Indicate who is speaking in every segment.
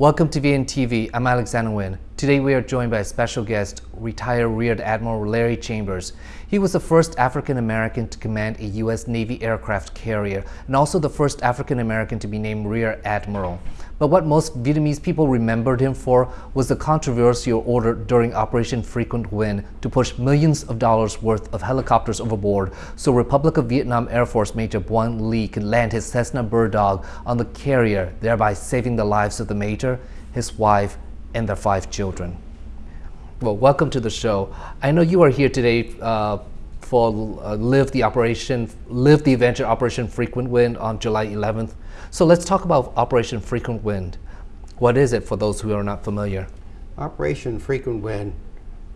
Speaker 1: Welcome to VNTV. I'm Alexander Nguyen. Today we are joined by a special guest, retired Rear Admiral Larry Chambers. He was the first African American to command a U.S. Navy aircraft carrier and also the first African American to be named Rear Admiral. But what most Vietnamese people remembered him for was the controversial order during Operation Frequent Wind to push millions of dollars worth of helicopters overboard so Republic of Vietnam Air Force Major Bun Lee could land his Cessna Bird Dog on the carrier, thereby saving the lives of the major, his wife, and their five children. Well, welcome to the show. I know you are here today uh, for uh, Live the Operation, Live the Adventure Operation Frequent Wind on July 11th. So let's talk about Operation Frequent Wind. What is it for those who are not familiar?
Speaker 2: Operation Frequent Wind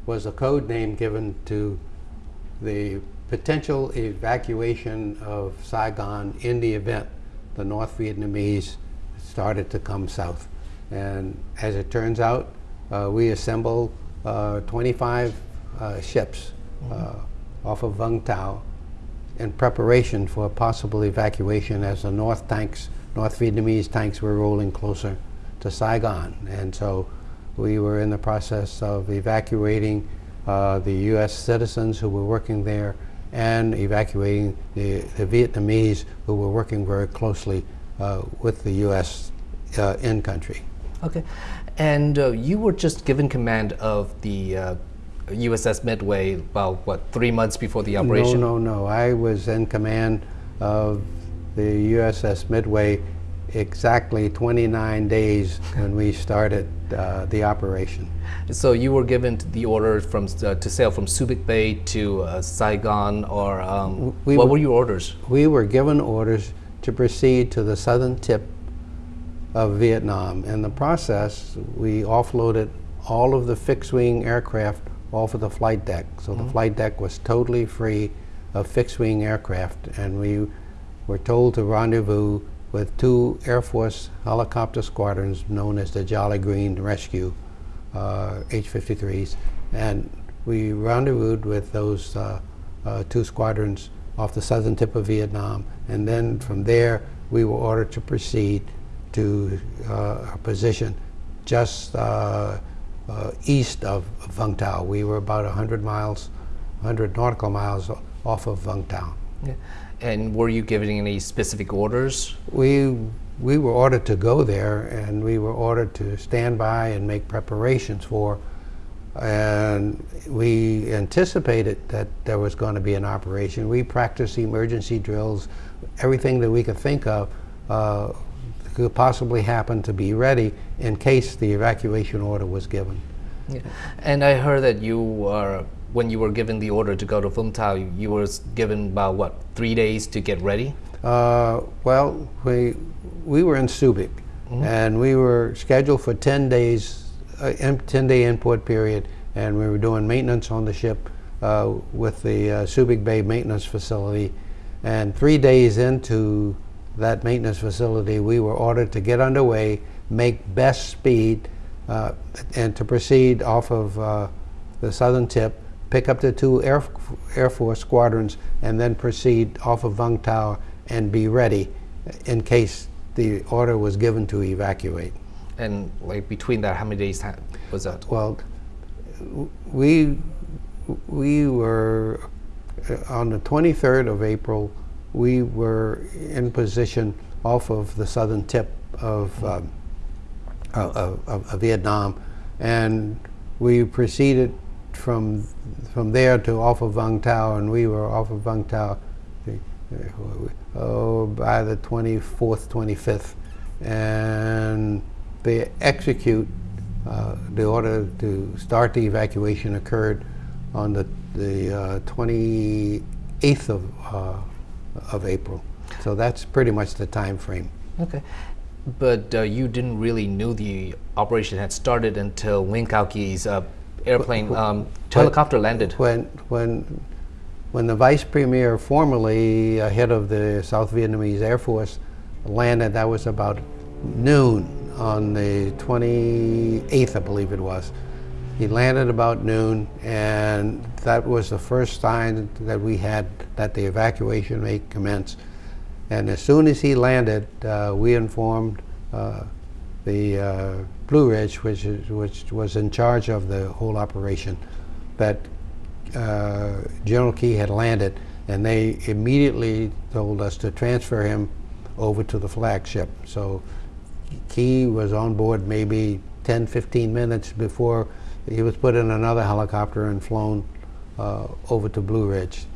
Speaker 2: was a code name given to the potential evacuation of Saigon in the event the North Vietnamese started to come south. And as it turns out, uh, we assembled uh, 25 uh, ships mm -hmm. Off of Vung Tau in preparation for a possible evacuation as the North tanks, North Vietnamese tanks were rolling closer to Saigon. And so we were in the process of evacuating uh, the U.S. citizens who were working there and evacuating the, the Vietnamese who were working very closely uh, with the U.S. Uh, in country.
Speaker 1: Okay, and uh, you were just given command of the USS Midway well, what, three months before the operation?
Speaker 2: No, no, no. I was in command of the USS Midway exactly 29 days when we started uh, the operation.
Speaker 1: So you were given the order from uh, to sail from Subic Bay to uh, Saigon, or um, we what were, were your orders?
Speaker 2: We were given orders to proceed to the southern tip of Vietnam. In the process, we offloaded all of the fixed-wing aircraft off of the flight deck. So mm -hmm. the mm-hmm. flight deck was totally free of fixed-wing aircraft, and we were told to rendezvous with two Air Force helicopter squadrons known as the Jolly Green Rescue uh, H-53s, and we rendezvoused with those uh, uh, two squadrons off the southern tip of Vietnam, and then from there we were ordered to proceed to uh, a position just uh, east of Vung Tau. We were about 100 miles, 100 nautical miles off of Vung Tau. Yeah.
Speaker 1: And were you giving any specific orders?
Speaker 2: We we were ordered to go there, and we were ordered to stand by and make preparations for. And we anticipated that there was going to be an operation. We practiced emergency drills, everything that we could think of uh, could possibly happen to be ready in case the evacuation order was given.
Speaker 1: Yeah. And I heard that you are, when you were given the order to go to Vung Tau, you were given about what, three days to get ready?
Speaker 2: Uh, well, we, we were in Subic, mm -hmm. and we were scheduled for 10 days, a 10 day import period, and we were doing maintenance on the ship uh, with the uh, Subic Bay maintenance facility. And three days into that maintenance facility, we were ordered to get underway, make best speed, uh, and to proceed off of uh, the southern tip, pick up the two Air, Air Force squadrons, and then proceed off of Vung Tau and be ready in case the order was given to evacuate.
Speaker 1: And like between that, how many days was that?
Speaker 2: Well, we we were uh, on the 23rd of April we were in position off of the southern tip of, um, of, of, Vietnam, and we proceeded from from there to off of Vung Tau, and we were off of Vung Tau oh, by the 24th, 25th, and they execute uh, the order to start the evacuation occurred on the the uh, 28th of uh, of April. So that's pretty much the time frame.
Speaker 1: Okay. But uh, you didn't really know the operation had started until Nguyen Cao Ky's uh, airplane, um, helicopter landed.
Speaker 2: When, when, when the vice premier formerly head of the South Vietnamese Air Force, landed, that was about noon on the 28th, I believe it was. He landed about noon, and that was the first sign that we had that the evacuation may commence. And as soon as he landed, uh, we informed uh, the uh, Blue Ridge, which, is, which was in charge of the whole operation, that General Ky had landed, and they immediately told us to transfer him over to the flagship. So Ky was on board maybe 10, 15 minutes before he was put in another helicopter and flown uh, over to Blue Ridge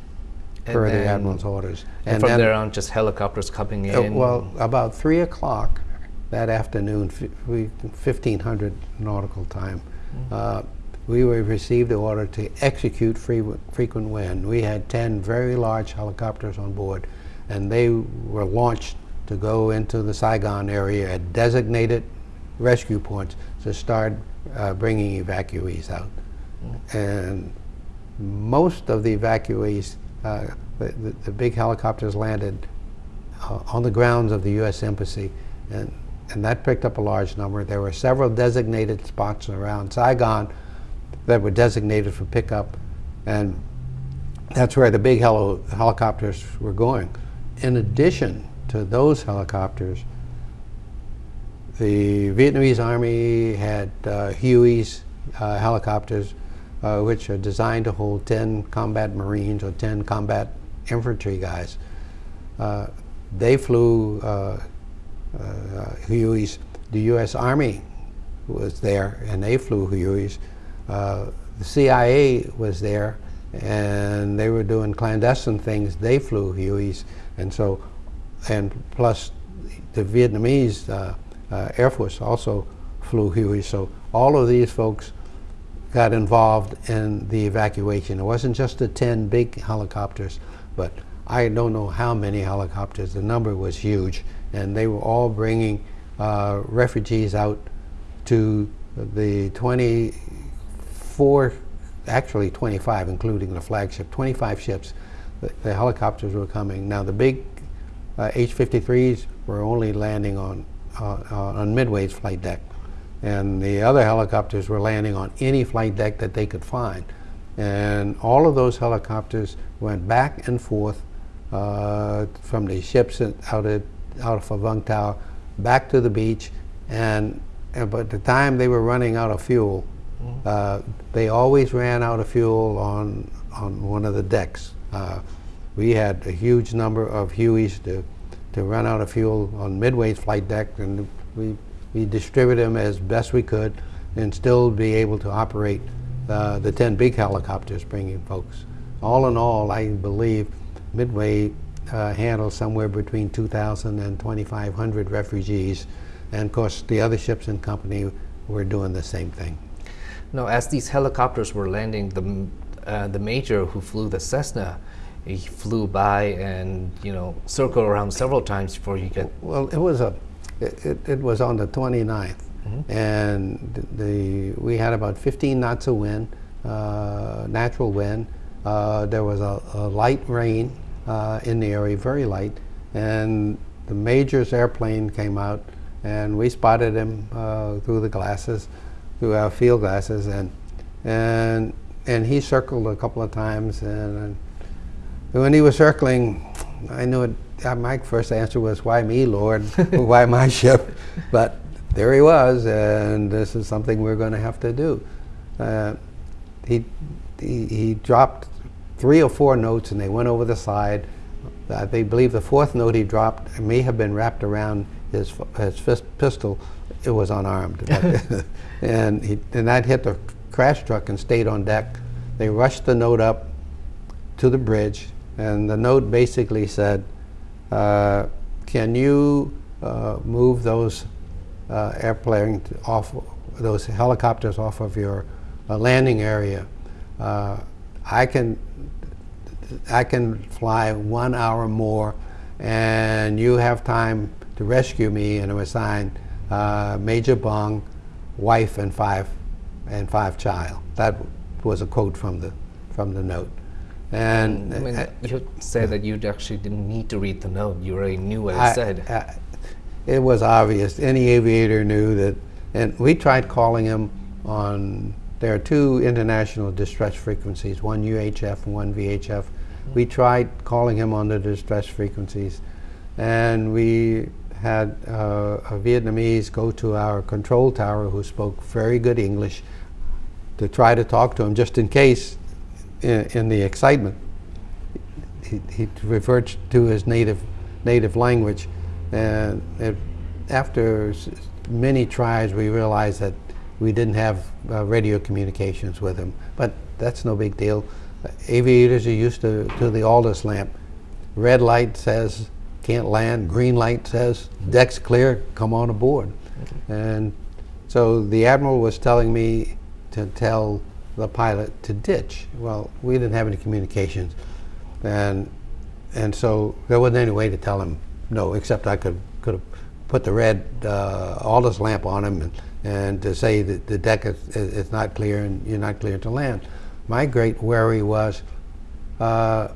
Speaker 2: per the admiral's orders.
Speaker 1: And, from there on, just helicopters coming
Speaker 2: uh,
Speaker 1: in.
Speaker 2: well, about three o'clock that afternoon, we, 1500 nautical time,
Speaker 1: Mm-hmm.
Speaker 2: uh, we were received the order to execute frequent wind. We had 10 very large helicopters on board, and they were launched to go into the Saigon area at designated rescue points to start uh, bringing evacuees out. And most of the evacuees, uh, the, the, big helicopters landed uh, on the grounds of the U.S. Embassy, and, and that picked up a large number. There were several designated spots around Saigon that were designated for pickup, and that's where the big helo helicopters were going. In addition to those helicopters, the Vietnamese Army had uh, Huey's uh, helicopters, uh, which are designed to hold 10 combat Marines or 10 combat infantry guys. Uh, they flew uh, uh, Huey's. The U.S. Army was there, and they flew Huey's. Uh, the CIA was there, and they were doing clandestine things. They flew Huey's, and so, and plus, the Vietnamese uh, uh, Air Force also flew Huey's. So all of these folks got involved in the evacuation. It wasn't just the 10 big helicopters, but I don't know how many helicopters. The number was huge, and they were all bringing uh, refugees out to the 24, actually 25, including the flagship, 25 ships. The, the helicopters were coming. Now the big uh, H-53s were only landing on uh, uh, on Midway's flight deck, and the other helicopters were landing on any flight deck that they could find. And all of those helicopters went back and forth uh, from the ships out at out of Vung Tau back to the beach, and, and by the time they were running out of fuel, uh, they always ran out of fuel on on one of the decks. Uh, we had a huge number of Hueys to to run out of fuel on Midway's flight deck, and we we distributed them as best we could, and still be able to operate uh, the 10 big helicopters bringing folks. All in all, I believe Midway uh, handled somewhere between 2,000 and 2,500 refugees, and of course the other ships in company were doing the same thing.
Speaker 1: Now, as these helicopters were landing, the uh, the major who flew the Cessna, he flew by and you know circled around several times before you get.
Speaker 2: Well, it was a, it, it, it was on the 29th, and the we had about 15 knots of wind, uh, natural wind. Uh, there was a, a light rain uh, in the area, very light, and the major's airplane came out, and we spotted him uh, through the glasses, through our field glasses, and and and he circled a couple of times, and. When he was circling, I knew it. Uh, my first answer was, "Why me, Lord? Why my ship?" But there he was, and this is something we're going to have to do. Uh, he, he he dropped three or four notes, and they went over the side. I they believe the fourth note he dropped may have been wrapped around his his fist, pistol. It was unarmed, and he and that hit the crash truck and stayed on deck. They rushed the note up to the bridge, and the note basically said, uh, "Can you uh, move those uh, airplane off, those helicopters off of your uh, landing area? Uh, I can, I can fly one hour more, and you have time to rescue me." And it was signed uh, Major Bong, wife, and five, and five child. That was a quote from the from the note. And
Speaker 1: I mean,
Speaker 2: uh,
Speaker 1: you said that you actually didn't need to read the note. You already knew what it
Speaker 2: I-
Speaker 1: said.
Speaker 2: I- it was obvious. Any aviator knew that. And we tried calling him on. There are two international distress frequencies, one UHF and one VHF. We tried calling him on the distress frequencies, and we had uh, a Vietnamese go to our control tower who spoke very good English to try to talk to him just in case in, in the excitement he, he reverts to his native native language and it, after many tries we realized that we didn't have uh, radio communications with him but that's no big deal aviators are used to, to the Aldis lamp red light says can't land. Green light says deck's clear, come on aboard. Okay. And so the admiral was telling me to tell the pilot to ditch. Well, we didn't have any communications, and and so there wasn't any way to tell him no, except I could could have put the red uh, Aldis lamp on him and, and to say that the deck is, is not clear and you're not clear to land. My great worry was uh,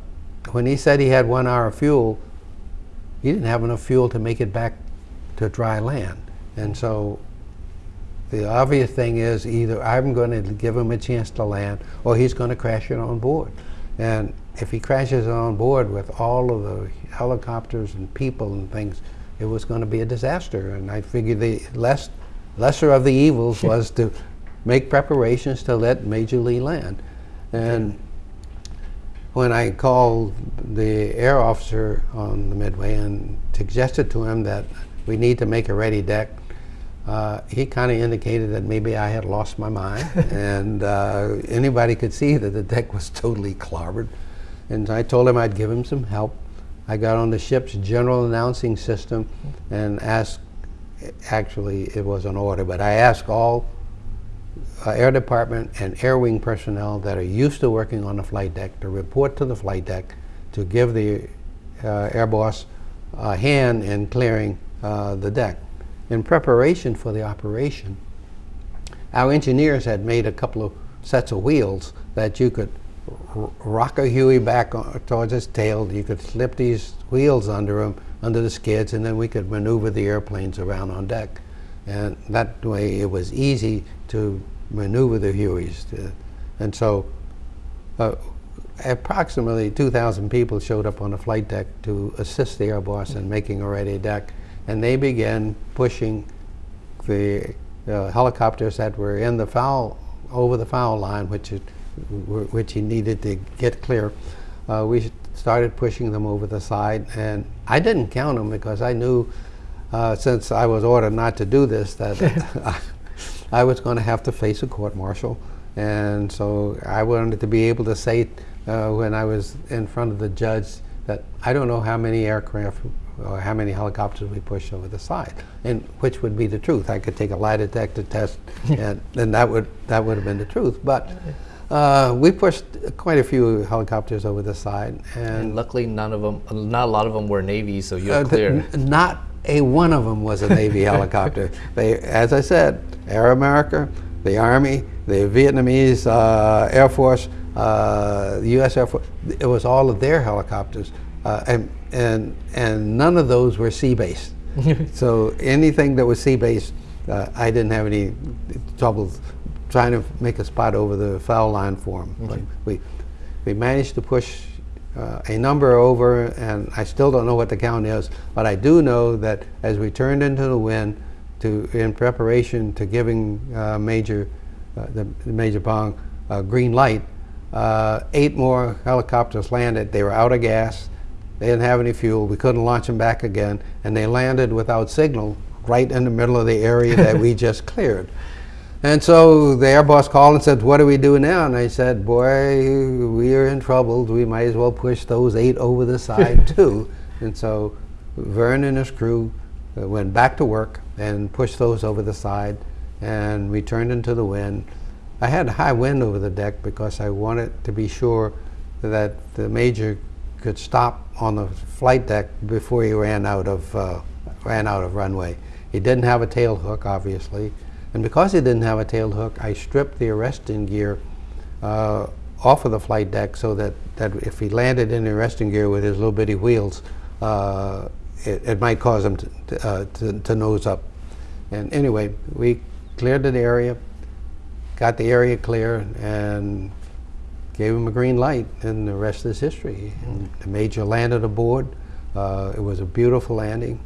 Speaker 2: when he said he had one hour of fuel, he didn't have enough fuel to make it back to dry land. And so the obvious thing is either I'm going to give him a chance to land or he's going to crash it on board. And if he crashes on board with all of the helicopters and people and things, it was going to be a disaster. And I figured the less, lesser of the evils was to make preparations to let Major Lee land. And when I called the air officer on the Midway and suggested to him that we need to make a ready deck, uh, he kind of indicated that maybe I had lost my mind, and uh, anybody could see that the deck was totally clobbered. And I told him I'd give him some help. I got on the ship's general announcing system and asked, actually it was an order, but I asked all uh, Air Department and Air Wing personnel that are used to working on the flight deck to report to the flight deck to give the uh, Air Boss a hand in clearing uh, the deck. In preparation for the operation, our engineers had made a couple of sets of wheels that you could rock a Huey back towards its tail. You could slip these wheels under them, under the skids, and then we could maneuver the airplanes around on deck. And that way it was easy to maneuver the Hueys. To, and so uh, approximately 2,000 people showed up on the flight deck to assist the Air Boss in making a ready deck. And they began pushing the uh, helicopters that were in the foul, over the foul line, which, it, which he needed to get clear. Uh, we started pushing them over the side. And I didn't count them because I knew, uh, since I was ordered not to do this, that I was going to have to face a court martial. And so I wanted to be able to say uh, when I was in front of the judge that I don't know how many aircraft or how many helicopters we pushed over the side, and which would be the truth. I could take a lie detector test, and, and that would that would have been the truth. But uh, we pushed quite a few helicopters over the side, and,
Speaker 1: and, luckily none of them, not a lot of them were Navy, so you're uh, clear.
Speaker 2: Not a one of them was a Navy helicopter. They, as I said, Air America, the Army, the Vietnamese uh, Air Force, uh, the U.S. Air Force. It was all of their helicopters, uh, and and and none of those were sea-based. so anything that was sea-based, uh, I didn't have any trouble trying to make a spot over the foul line for them. Okay. we we managed to push uh, a number over, and I still don't know what the count is, but I do know that as we turned into the wind, to in preparation to giving uh, Major uh, the, the, Major Bong uh, green light, uh, eight more helicopters landed. They were out of gas. They didn't have any fuel. We couldn't launch them back again, and they landed without signal right in the middle of the area that we just cleared. And so the Air Boss called and said, what do we do now? And I said, boy, we are in trouble. We might as well push those eight over the side too. And so Vern and his crew uh, went back to work and pushed those over the side and we turned into the wind. I had high wind over the deck because I wanted to be sure that the major could stop on the flight deck before he ran out of, uh, ran out of runway. He didn't have a tail hook, obviously. And because he didn't have a tail hook, I stripped the arresting gear uh, off of the flight deck so that, that if he landed in the arresting gear with his little bitty wheels, uh, it, it, might cause him to, uh, to, to, nose up. And anyway, we cleared the area, got the area clear, and gave him a green light, and the rest is history. And the major landed aboard. Uh, it was a beautiful landing.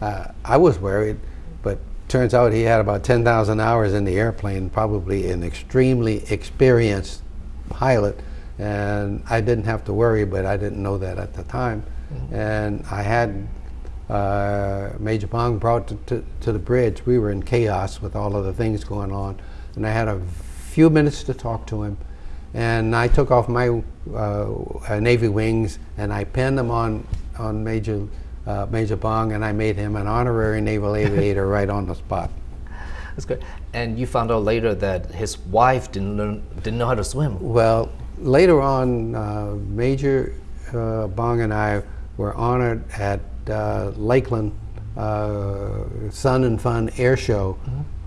Speaker 2: uh, I was worried, but turns out he had about 10,000 hours in the airplane, probably an extremely experienced pilot, and I didn't have to worry, but I didn't know that at the time. And I had uh, Major Bong brought to, to, to the bridge. We were in chaos with all of the things going on, and I had a few minutes to talk to him. And I took off my uh, uh, Navy wings and I pinned them on, on Major, uh, Major Bong and I made him an honorary naval aviator right on the spot.
Speaker 1: That's good. And you found out later that his wife didn't learn, didn't know how to swim.
Speaker 2: Well, later on, uh, Major uh, Bong and I were honored at uh, Lakeland uh, Sun and Fun Air Show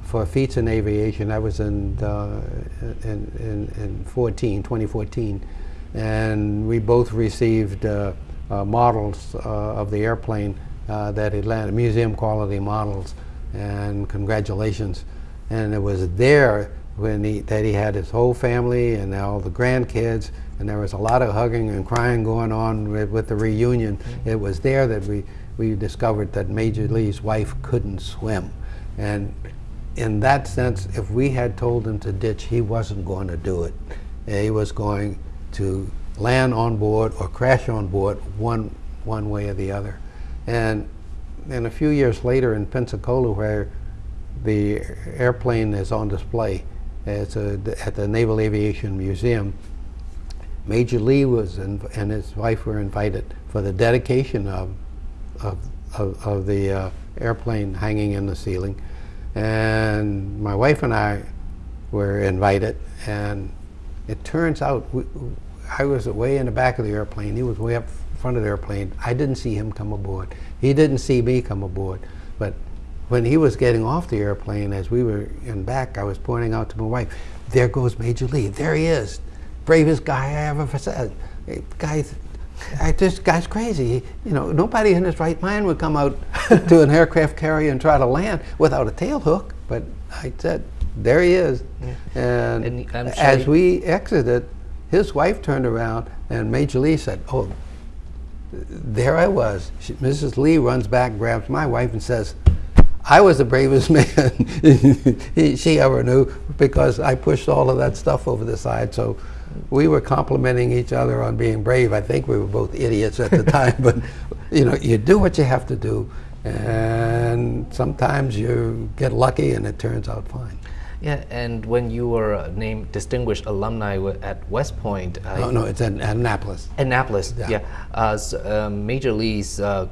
Speaker 2: for feats in aviation. That was in, uh, in, in, in 14, 2014. And we both received uh, uh, models uh, of the airplane uh, that had landed, museum quality models, and congratulations. And it was there when he, that he had his whole family and all the grandkids, and there was a lot of hugging and crying going on with, with the reunion. It was there that we, we discovered that Major Lee's wife couldn't swim. And in that sense, if we had told him to ditch, he wasn't going to do it. He was going to land on board or crash on board one, one way or the other. And then a few years later in Pensacola, where the airplane is on display it's a, at the Naval Aviation Museum, Major Lee was and his wife were invited for the dedication of, of, of, of the uh, airplane hanging in the ceiling. And my wife and I were invited, and it turns out we, I was way in the back of the airplane. He was way up front of the airplane. I didn't see him come aboard. He didn't see me come aboard. But when he was getting off the airplane, as we were in back, I was pointing out to my wife, there goes Major Lee. There he is. Bravest guy I ever said. Guys, I, this guy's crazy. You know, nobody in his right mind would come out to an aircraft carrier and try to land without a tail hook. But I said, there he is.
Speaker 1: Yeah.
Speaker 2: And,
Speaker 1: And sure
Speaker 2: as we exited, his wife turned around and Major Lee said, oh, there I was. She, Mrs. Lee runs back, grabs my wife, and says, I was the bravest man she ever knew because I pushed all of that stuff over the side. So we were complimenting each other on being brave. I think we were both idiots at the time, but you know, you do what you have to do, and sometimes you get lucky and it turns out fine.
Speaker 1: Yeah, and when you were uh, named distinguished alumni at West Point, uh,
Speaker 2: No, no, it's in Annapolis.
Speaker 1: Annapolis, yeah,
Speaker 2: Yeah.
Speaker 1: uh, s- um, Major Lee's uh,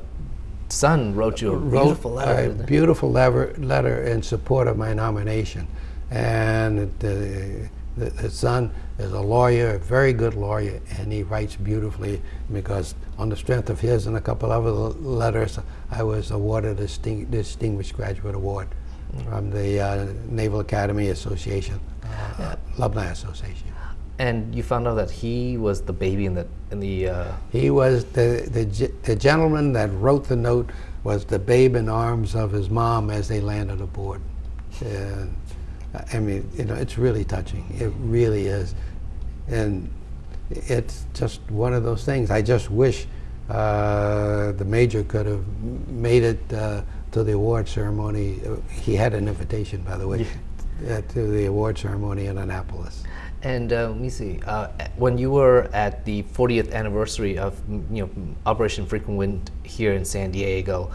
Speaker 1: son wrote you a
Speaker 2: wrote
Speaker 1: beautiful letter.
Speaker 2: a beautiful letter, letter in support of my nomination. And the, the, the son is a lawyer, a very good lawyer, and he writes beautifully because on the strength of his and a couple other letters, I was awarded a disting, Distinguished Graduate Award from the uh, Naval Academy Association, uh, Alumni Association.
Speaker 1: And you found out that he was the baby in the in the. Uh,
Speaker 2: He was the, the, the gentleman that wrote the note was the babe in arms of his mom as they landed aboard. And I mean, you know, it's really touching. It really is. And it's just one of those things. I just wish uh, the major could have made it uh, to the award ceremony. He had an invitation, by the way, uh, to the award ceremony in Annapolis.
Speaker 1: And uh, let me see. Uh, when you were at the 40th anniversary of you know Operation Frequent Wind here in San Diego,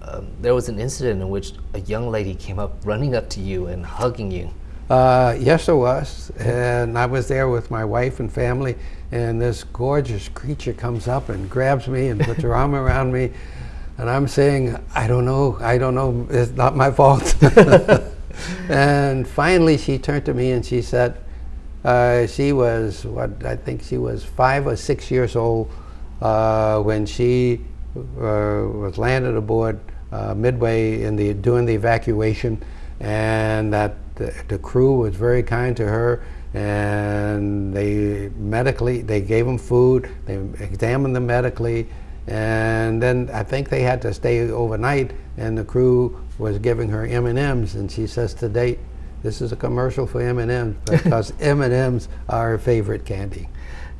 Speaker 1: um, there was an incident in which a young lady came up, running up to you and hugging you.
Speaker 2: Uh, yes, there was. And I was there with my wife and family, and this gorgeous creature comes up and grabs me and puts her arm around me. And I'm saying, I don't know, I don't know, it's not my fault. and finally, she turned to me and she said, uh, she was, what, I think she was five or six years old uh, when she uh, was landed aboard uh, midway in the, doing the evacuation, and that the, the crew was very kind to her, and they medically, they gave them food, they examined them medically, and then I think they had to stay overnight, and the crew was giving her M&Ms, and she says to date, this is a commercial for M&Ms because M&Ms are her favorite candy.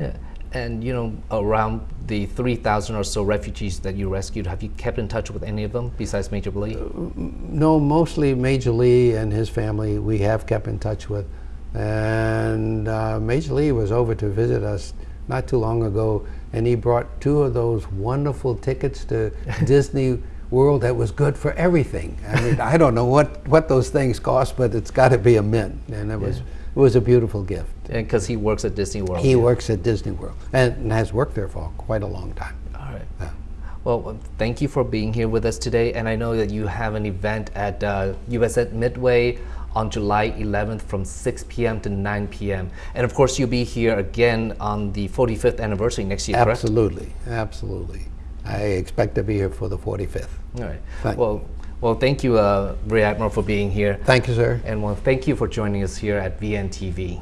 Speaker 1: Yeah. And you know, around the 3,000 or so refugees that you rescued, have you kept in touch with any of them besides Major Lee?
Speaker 2: No, mostly Major Lee and his family we have kept in touch with. And uh, Major Lee was over to visit us not too long ago, and he brought two of those wonderful tickets to Disney World that was good for everything. I mean, I don't know what, what those things cost, but it's got to be a mint. And it was, it was a beautiful gift.
Speaker 1: And because he works at Disney World.
Speaker 2: He
Speaker 1: yeah.
Speaker 2: works at Disney World and has worked there for quite a long time.
Speaker 1: All right.
Speaker 2: Yeah.
Speaker 1: Well, thank you for being here with us today. And I know that you have an event at uh, US at Midway on July 11th from 6 p.m. to 9 p.m. And of course, you'll be here again on the 45th anniversary next year, correct?
Speaker 2: Absolutely, absolutely. I expect to be here for the 45th.
Speaker 1: All right.
Speaker 2: Thank-
Speaker 1: Well, well, thank you, uh, Rear Admiral, for being here.
Speaker 2: Thank you, sir.
Speaker 1: And well, thank you for joining us here at VNTV.